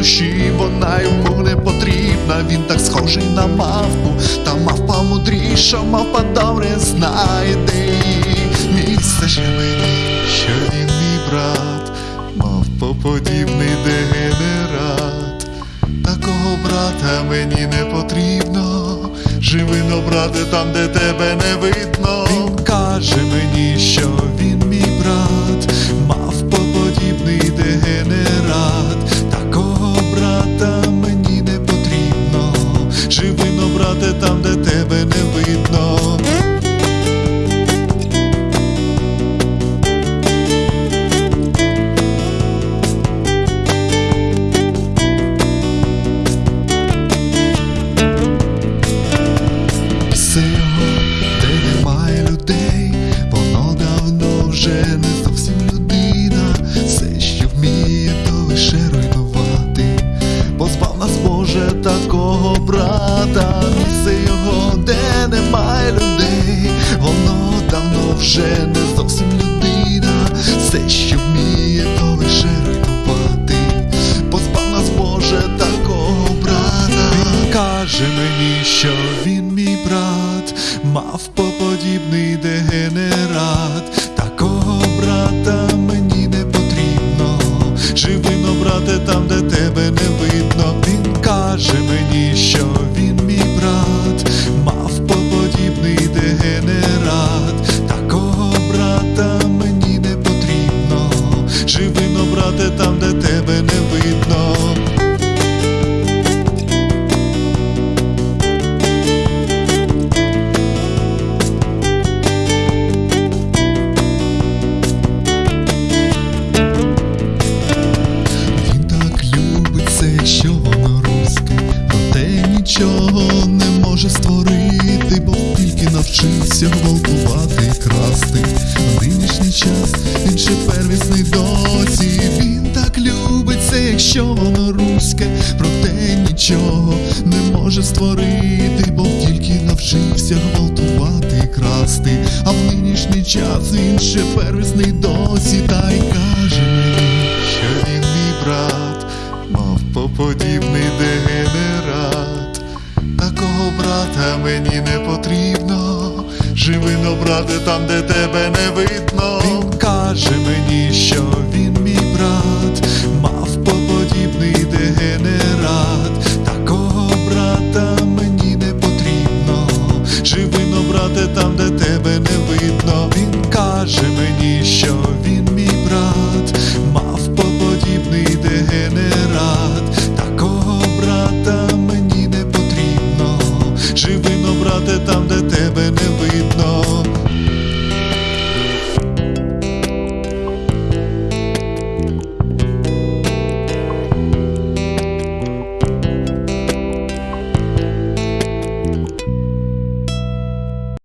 душі, вона йому не потрібна. Він так схожий на мавпу, та мавпа мудріша, мавпа добре знає де її місце мені, що він мій брат, мавпоподібний дегенерат. Такого брата мені не потрібно. Живи но, брате, там, де тебе не видно. Він каже мені, вже не зовсім людина. Все, що вміє, то лише руйнувати. Позбав нас Боже такого брата, місце його, де немає людей, воно давно вже не зовсім людина. Все, що вміє, то лише руйнувати. Позбав нас Боже такого брата. Каже мені, що він мій брат, мавпоподібний дегенерат. Живи но, брате, там, де тебе не видно. Він так любить це, що воно руське, проте нічого не може створити, навчився гвалтувати і красти. В нинішній час він ще первісний досі. Він так любить це, якщо воно руське, проте нічого не може створити, бо тільки навчився гвалтувати і красти. А в нинішній час він ще первісний досі, та живи, брате, там, де тебе не видно. Він каже мені, що він мій брат, мав поподібний дегенерат. Такого брата мені не потрібно. Живи, брате, там, де тебе не видно. Він каже мені.